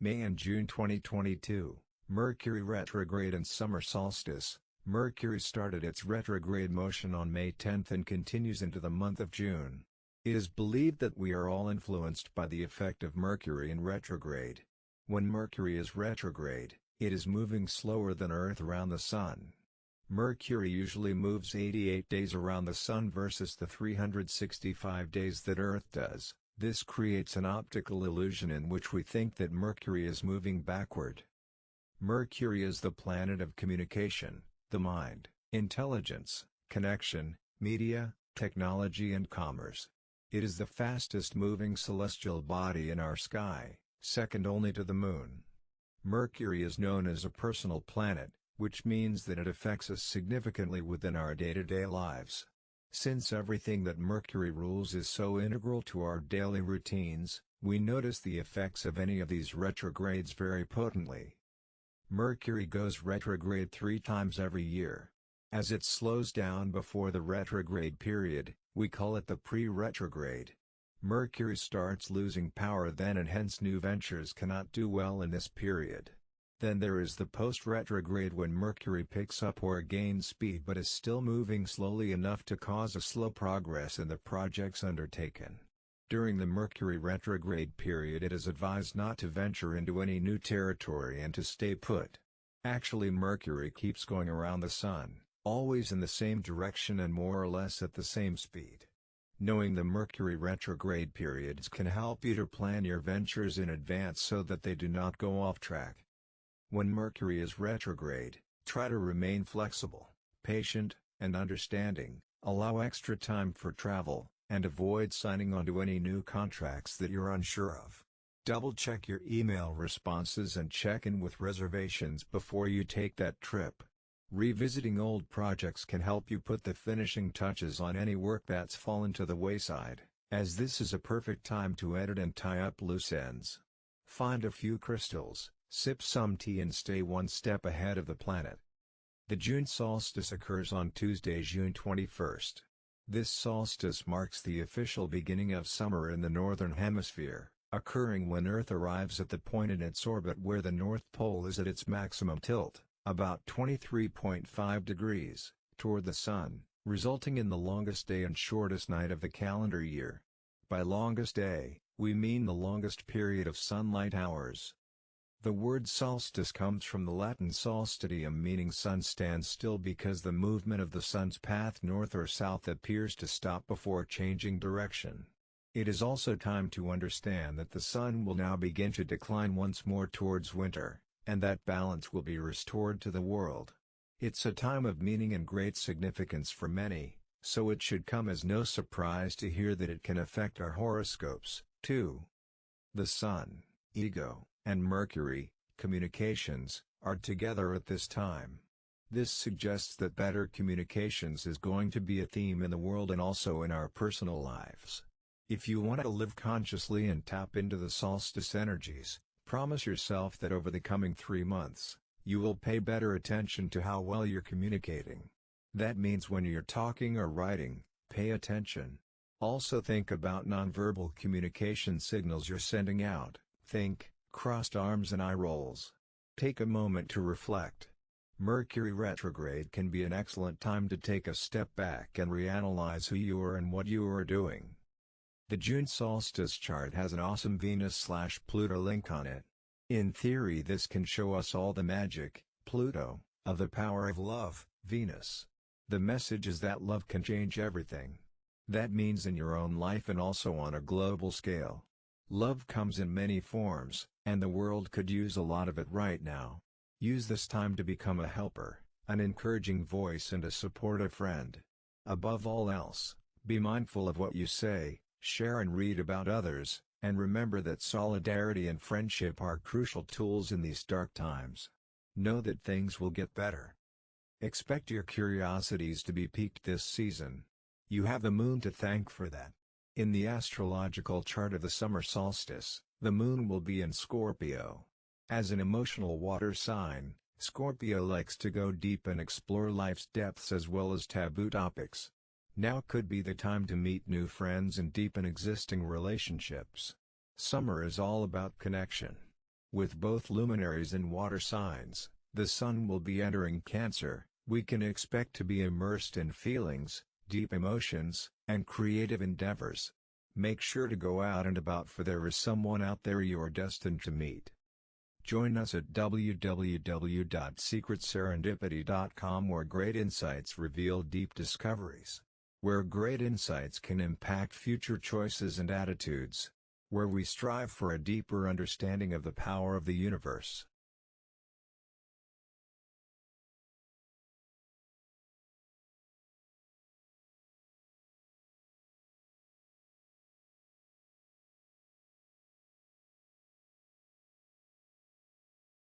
May and June 2022, Mercury retrograde and summer solstice. Mercury started its retrograde motion on May 10 and continues into the month of June. It is believed that we are all influenced by the effect of Mercury in retrograde. When Mercury is retrograde, it is moving slower than Earth around the Sun. Mercury usually moves 88 days around the Sun versus the 365 days that Earth does. This creates an optical illusion in which we think that Mercury is moving backward. Mercury is the planet of communication, the mind, intelligence, connection, media, technology and commerce. It is the fastest moving celestial body in our sky, second only to the Moon. Mercury is known as a personal planet, which means that it affects us significantly within our day-to-day -day lives. Since everything that Mercury rules is so integral to our daily routines, we notice the effects of any of these retrogrades very potently. Mercury goes retrograde three times every year. As it slows down before the retrograde period, we call it the pre-retrograde. Mercury starts losing power then and hence new ventures cannot do well in this period. Then there is the post-retrograde when Mercury picks up or gains speed but is still moving slowly enough to cause a slow progress in the projects undertaken. During the Mercury retrograde period it is advised not to venture into any new territory and to stay put. Actually Mercury keeps going around the Sun, always in the same direction and more or less at the same speed. Knowing the Mercury retrograde periods can help you to plan your ventures in advance so that they do not go off track. When Mercury is retrograde, try to remain flexible, patient, and understanding, allow extra time for travel, and avoid signing onto any new contracts that you're unsure of. Double-check your email responses and check in with reservations before you take that trip. Revisiting old projects can help you put the finishing touches on any work that's fallen to the wayside, as this is a perfect time to edit and tie up loose ends. Find a few crystals, sip some tea and stay one step ahead of the planet. The June solstice occurs on Tuesday, June 21st. This solstice marks the official beginning of summer in the Northern Hemisphere, occurring when Earth arrives at the point in its orbit where the North Pole is at its maximum tilt, about 23.5 degrees, toward the Sun, resulting in the longest day and shortest night of the calendar year. By longest day, we mean the longest period of sunlight hours. The word solstice comes from the Latin solstitium meaning sun stands still because the movement of the sun's path north or south appears to stop before changing direction. It is also time to understand that the sun will now begin to decline once more towards winter, and that balance will be restored to the world. It's a time of meaning and great significance for many, so it should come as no surprise to hear that it can affect our horoscopes, too. The Sun, ego, and Mercury, communications, are together at this time. This suggests that better communications is going to be a theme in the world and also in our personal lives. If you want to live consciously and tap into the solstice energies, promise yourself that over the coming three months, you will pay better attention to how well you're communicating. That means when you're talking or writing, pay attention. Also think about nonverbal communication signals you're sending out, think, crossed arms and eye rolls. Take a moment to reflect. Mercury retrograde can be an excellent time to take a step back and reanalyze who you are and what you are doing. The June solstice chart has an awesome Venus-slash-Pluto link on it. In theory this can show us all the magic, Pluto, of the power of love, Venus. The message is that love can change everything. That means in your own life and also on a global scale. Love comes in many forms, and the world could use a lot of it right now. Use this time to become a helper, an encouraging voice and a supportive friend. Above all else, be mindful of what you say, share and read about others, and remember that solidarity and friendship are crucial tools in these dark times. Know that things will get better. Expect your curiosities to be piqued this season. You have the moon to thank for that. In the astrological chart of the summer solstice, the moon will be in Scorpio. As an emotional water sign, Scorpio likes to go deep and explore life's depths as well as taboo topics. Now could be the time to meet new friends and deepen existing relationships. Summer is all about connection. With both luminaries and water signs, the Sun will be entering Cancer, we can expect to be immersed in feelings, deep emotions, and creative endeavors. Make sure to go out and about for there is someone out there you're destined to meet. Join us at www.secretserendipity.com where great insights reveal deep discoveries. Where great insights can impact future choices and attitudes. Where we strive for a deeper understanding of the power of the universe.